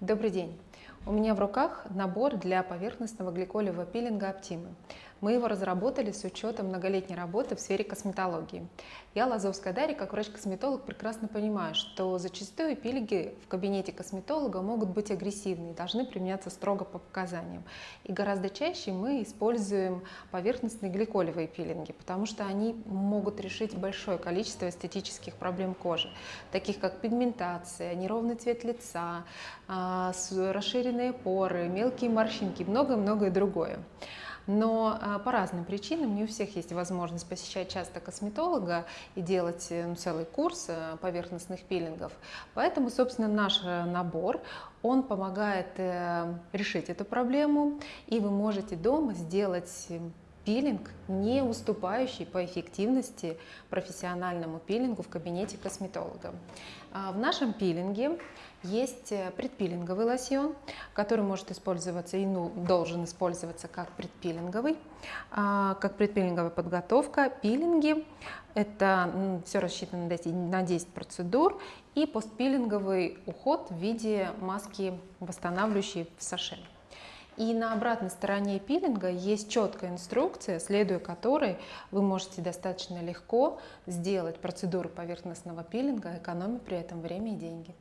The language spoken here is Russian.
Добрый день! У меня в руках набор для поверхностного гликолевого пилинга Optima. Мы его разработали с учетом многолетней работы в сфере косметологии. Я, Лазовская Дарья, как врач-косметолог, прекрасно понимаю, что зачастую пилинги в кабинете косметолога могут быть агрессивны и должны применяться строго по показаниям. И гораздо чаще мы используем поверхностные гликолевые пилинги, потому что они могут решить большое количество эстетических проблем кожи, таких как пигментация, неровный цвет лица, а, расширенные поры, мелкие морщинки многое-многое другое. Но а, по разным причинам не у всех есть возможность посещать часто косметолога и делать ну, целый курс э, поверхностных пилингов. Поэтому, собственно, наш э, набор, он помогает э, решить эту проблему, и вы можете дома сделать пилинг, не уступающий по эффективности профессиональному пилингу в кабинете косметолога. А, в нашем пилинге есть э, предпилинговый лосьон, который может использоваться и ну, должен использоваться как предпилинговый, а, как предпилинговая подготовка. Пилинги – это все рассчитано на 10 процедур и постпилинговый уход в виде маски восстанавливающей в саше. И на обратной стороне пилинга есть четкая инструкция, следуя которой вы можете достаточно легко сделать процедуру поверхностного пилинга, экономя при этом время и деньги.